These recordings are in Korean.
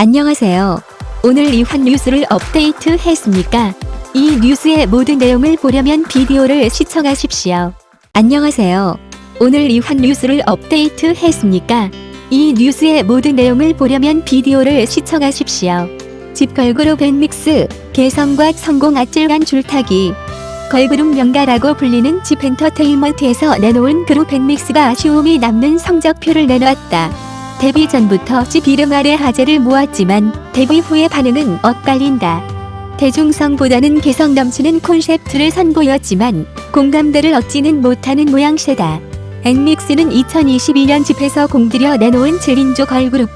안녕하세요. 오늘 이환 뉴스를 업데이트 했습니까? 이 뉴스의 모든 내용을 보려면 비디오를 시청하십시오. 안녕하세요. 오늘 이환 뉴스를 업데이트 했습니까? 이 뉴스의 모든 내용을 보려면 비디오를 시청하십시오. JYP 걸그룹 엔믹스, 개성과 성공 아찔한 줄타기 걸그룹 명가라고 불리는 JYP 엔터테인먼트에서 내놓은 그룹 엔믹스가 아쉬움이 남는 성적표를 내놓았다. 데뷔 전부터 집 이름 아래 화제를 모았지만 데뷔 후의 반응은 엇갈린다. 대중성보다는 개성 넘치는 콘셉트를 선보였지만 공감대를 얻지는 못하는 모양새다. 엔믹스는 2022년 집에서 공들여 내놓은 7인조 걸그룹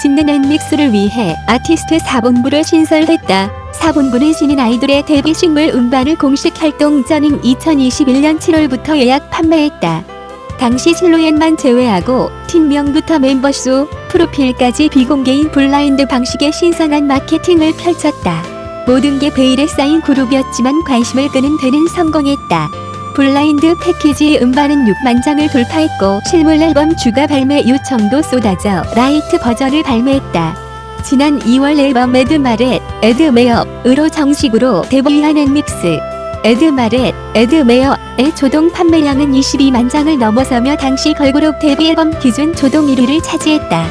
짓는 엔믹스를 위해 아티스트 4본부를 신설했다. 4본부는 신인 아이돌의 데뷔 식물 음반을 공식 활동 전인 2021년 7월부터 예약 판매했다. 당시 실루엣만 제외하고 팀명부터 멤버 수, 프로필까지 비공개인 블라인드 방식의 신선한 마케팅을 펼쳤다. 모든 게 베일에 쌓인 그룹이었지만 관심을 끄는 데는 성공했다. 블라인드 패키지 음반은 6만 장을 돌파했고 실물 앨범 주가 발매 요청도 쏟아져 라이트 버전을 발매했다. 지난 2월 앨범 애드마레, AD MARE으로 정식으로 데뷔한 엔믹스. 애드마레, AD MARE의 초동 판매량은 22만 장을 넘어서며 당시 걸그룹 데뷔 앨범 기준 초동 1위를 차지했다.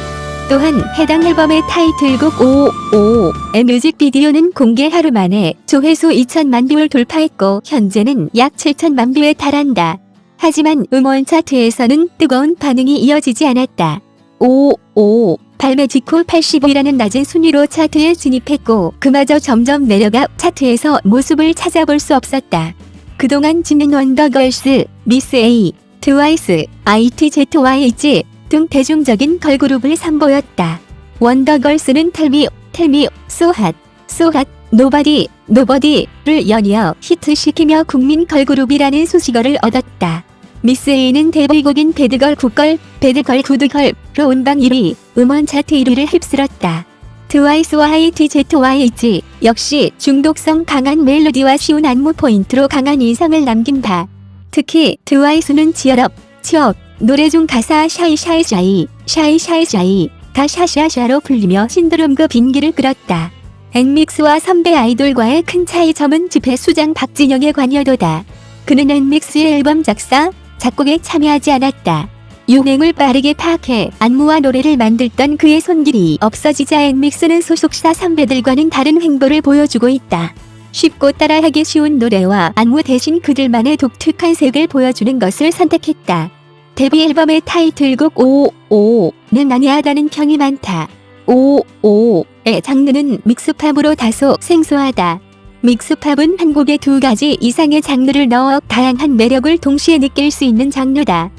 또한 해당 앨범의 타이틀곡 O.O의 뮤직비디오는 공개 하루 만에 조회수 2천만 뷰를 돌파했고 현재는 약 7천만 뷰에 달한다. 하지만 음원 차트에서는 뜨거운 반응이 이어지지 않았다. O.O 발매 직후 85위라는 낮은 순위로 차트에 진입했고 그마저 점점 내려가 차트에서 모습을 찾아볼 수 없었다. 그동안 JYP는 원더걸스, 미스 A, 트와이스, ITZY 등 대중적인 걸그룹을 선보였다. 원더걸스는 텔미, 텔미, 소핫, 소핫, 노바디, 노버디를 연이어 히트시키며 국민 걸그룹이라는 수식어를 얻었다. 미스 A는 데뷔곡인 배드걸 굿걸, 배드걸 구드걸 로 온방 1위, 음원 차트 1위를 휩쓸었다. 트와이스와 ITZY 역시 중독성 강한 멜로디와 쉬운 안무 포인트로 강한 인상을 남긴 바. 특히 트와이스는 Cheer Up, Cheer Up, 노래 중 가사 샤이샤이샤이, 샤이샤이샤이가 샤샤샤로 불리며 신드롬급 인기를 끌었다. 엔믹스와 선배 아이돌과의 큰 차이점은 JYP의 수장 박진영의 관여도다. 그는 엔믹스의 앨범 작사, 작곡에 참여하지 않았다. 유행을 빠르게 파악해 안무와 노래를 만들던 그의 손길이 없어지자 엔믹스는 소속사 선배들과는 다른 행보를 보여주고 있다. 쉽고 따라하기 쉬운 노래와 안무 대신 그들만의 독특한 색을 보여주는 것을 선택했다. 데뷔 앨범의 타이틀곡 55는 난해하다는 평이 많다. 55의 장르는 믹스팝으로 다소 생소하다. 믹스팝은 한 곡에 두 가지 이상의 장르를 넣어 다양한 매력을 동시에 느낄 수 있는 장르다.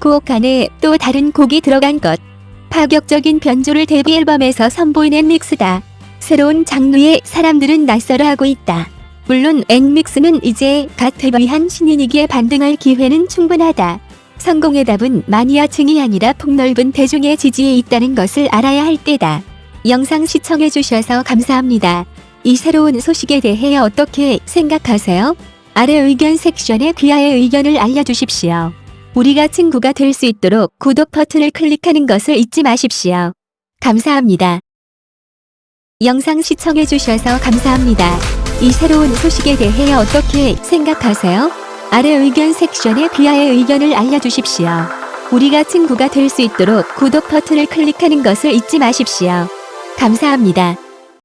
곡 안에 또 다른 곡이 들어간 것. 파격적인 변조를 데뷔 앨범에서 선보이는 믹스다. 새로운 장르에 사람들은 낯설어하고 있다. 물론 앵믹스는 이제 갓 데뷔한 신인이기에 반등할 기회는 충분하다. 성공의 답은 마니아층이 아니라 폭넓은 대중의 지지에 있다는 것을 알아야 할 때다. 영상 시청해주셔서 감사합니다. 이 새로운 소식에 대해 어떻게 생각하세요? 아래 의견 섹션에 귀하의 의견을 알려주십시오. 우리가 친구가 될 수 있도록 구독 버튼을 클릭하는 것을 잊지 마십시오. 감사합니다. 영상 시청해주셔서 감사합니다. 이 새로운 소식에 대해 어떻게 생각하세요? 아래 의견 섹션에 귀하의 의견을 알려주십시오. 우리가 친구가 될 수 있도록 구독 버튼을 클릭하는 것을 잊지 마십시오. 감사합니다.